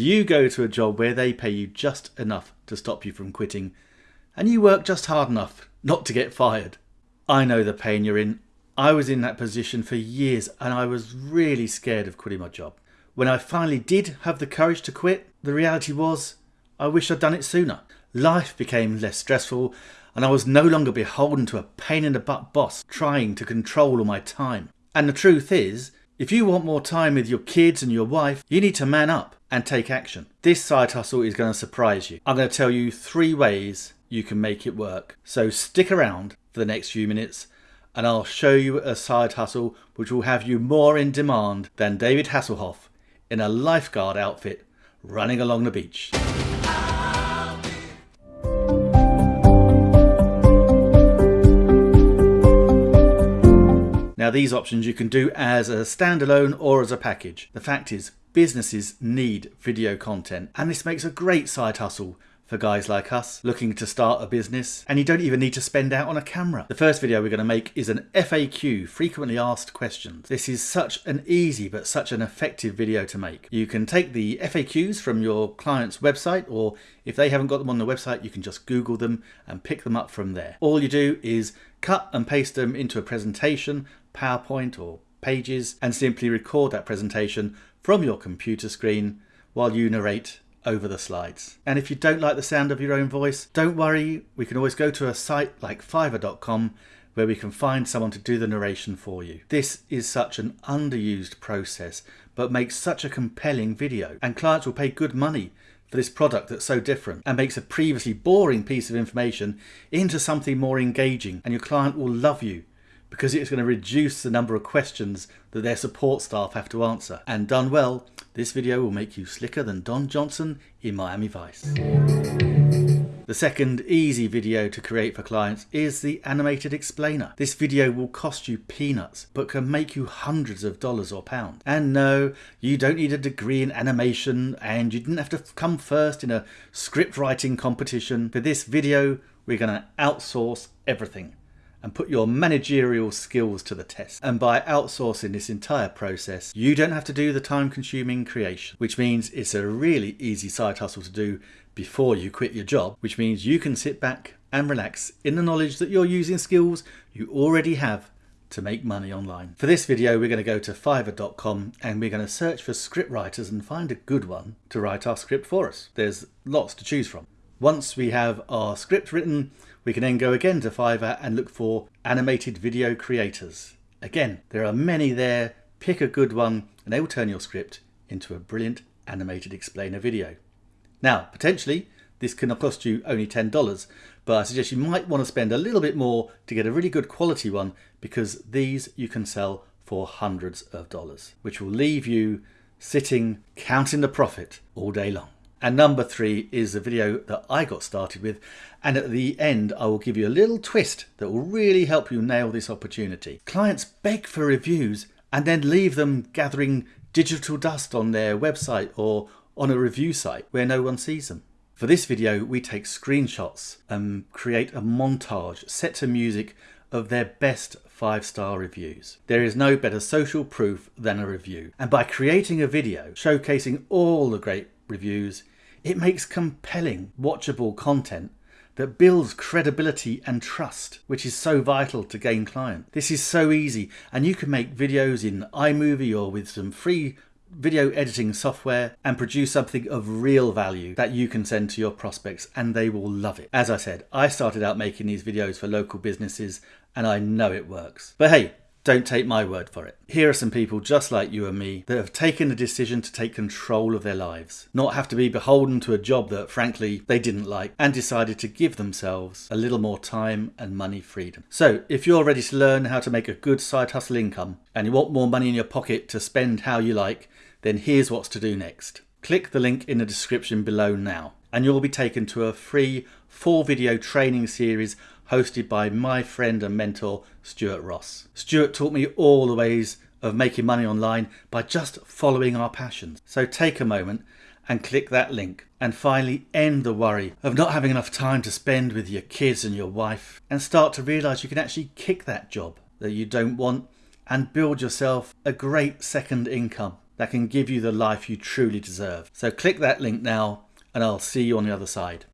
Do you go to a job where they pay you just enough to stop you from quitting and you work just hard enough not to get fired? I know the pain you're in. I was in that position for years and I was really scared of quitting my job. When I finally did have the courage to quit, the reality was I wish I'd done it sooner. Life became less stressful and I was no longer beholden to a pain in the butt boss trying to control all my time. And the truth is, if you want more time with your kids and your wife, you need to man up and take action. This side hustle is going to surprise you. I'm going to tell you three ways you can make it work. So stick around for the next few minutes and I'll show you a side hustle which will have you more in demand than David Hasselhoff in a lifeguard outfit running along the beach. Now these options you can do as a standalone or as a package. The fact is businesses need video content and this makes a great side hustle for guys like us looking to start a business and you don't even need to spend out on a camera. The first video we're going to make is an FAQ, frequently asked questions. This is such an easy but such an effective video to make. You can take the FAQs from your client's website or if they haven't got them on the website you can just Google them and pick them up from there. All you do is cut and paste them into a presentation, PowerPoint or pages and simply record that presentation from your computer screen while you narrate over the slides. And if you don't like the sound of your own voice, don't worry, we can always go to a site like fiverr.com where we can find someone to do the narration for you. This is such an underused process, but makes such a compelling video, and clients will pay good money for this product that's so different and makes a previously boring piece of information into something more engaging, and your client will love you because it's going to reduce the number of questions that their support staff have to answer. And done well, this video will make you slicker than Don Johnson in Miami Vice. The second easy video to create for clients is the animated explainer. This video will cost you peanuts, but can make you hundreds of dollars or pounds. And no, you don't need a degree in animation and you didn't have to come first in a script writing competition. For this video, we're going to outsource everything and put your managerial skills to the test. And by outsourcing this entire process, you don't have to do the time consuming creation, which means it's a really easy side hustle to do before you quit your job, which means you can sit back and relax in the knowledge that you're using skills you already have to make money online. For this video, we're going to go to fiverr.com and we're going to search for script writers and find a good one to write our script for us. There's lots to choose from. Once we have our script written, we can then go again to Fiverr and look for animated video creators. Again, there are many there. Pick a good one and they will turn your script into a brilliant animated explainer video. Now, potentially, this can cost you only $10, but I suggest you might want to spend a little bit more to get a really good quality one because these you can sell for hundreds of dollars, which will leave you sitting counting the profit all day long. And number three is the video that I got started with. And at the end, I will give you a little twist that will really help you nail this opportunity. Clients beg for reviews and then leave them gathering digital dust on their website or on a review site where no one sees them. For this video, we take screenshots and create a montage set to music of their best five star reviews. There is no better social proof than a review. And by creating a video showcasing all the great reviews, it makes compelling, watchable content that builds credibility and trust, which is so vital to gain clients. This is so easy, and you can make videos in iMovie or with some free video editing software and produce something of real value that you can send to your prospects and they will love it. As I said, I started out making these videos for local businesses and I know it works. But hey, don't take my word for it. Here are some people just like you and me that have taken the decision to take control of their lives, not have to be beholden to a job that frankly they didn't like, and decided to give themselves a little more time and money freedom. So if you're ready to learn how to make a good side hustle income and you want more money in your pocket to spend how you like, then here's what's to do next. Click the link in the description below now and you'll be taken to a free four video training series hosted by my friend and mentor Stuart Ross. Stuart taught me all the ways of making money online by just following our passions. So take a moment and click that link and finally end the worry of not having enough time to spend with your kids and your wife and start to realize you can actually kick that job that you don't want and build yourself a great second income that can give you the life you truly deserve. So click that link now and I'll see you on the other side.